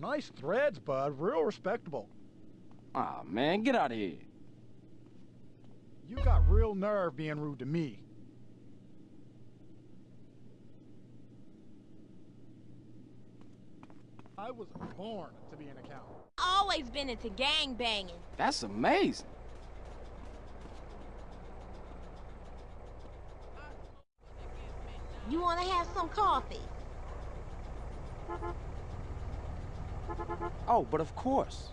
Nice threads, bud. Real respectable. Aw, man, get out of here. You got real nerve being rude to me. I was born to be an accountant. Always been into gang banging. That's amazing. You wanna have some coffee? Oh, but of course.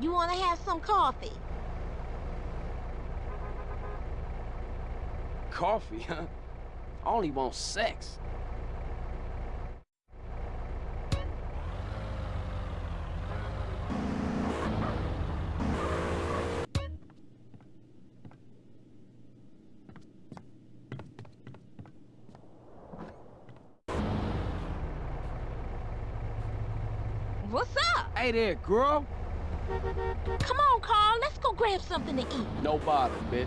You wanna have some coffee? Coffee, huh? I only want sex. What's up? Hey there, girl. Come on, Carl. Let's go grab something to eat. No bother, bitch.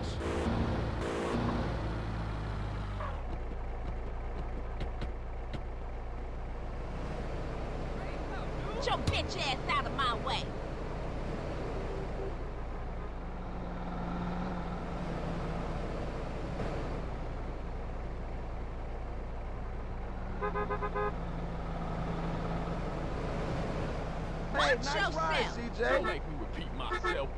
Get your bitch ass out of my way. Hey, Watch nice ride. CJ. Don't make me repeat myself.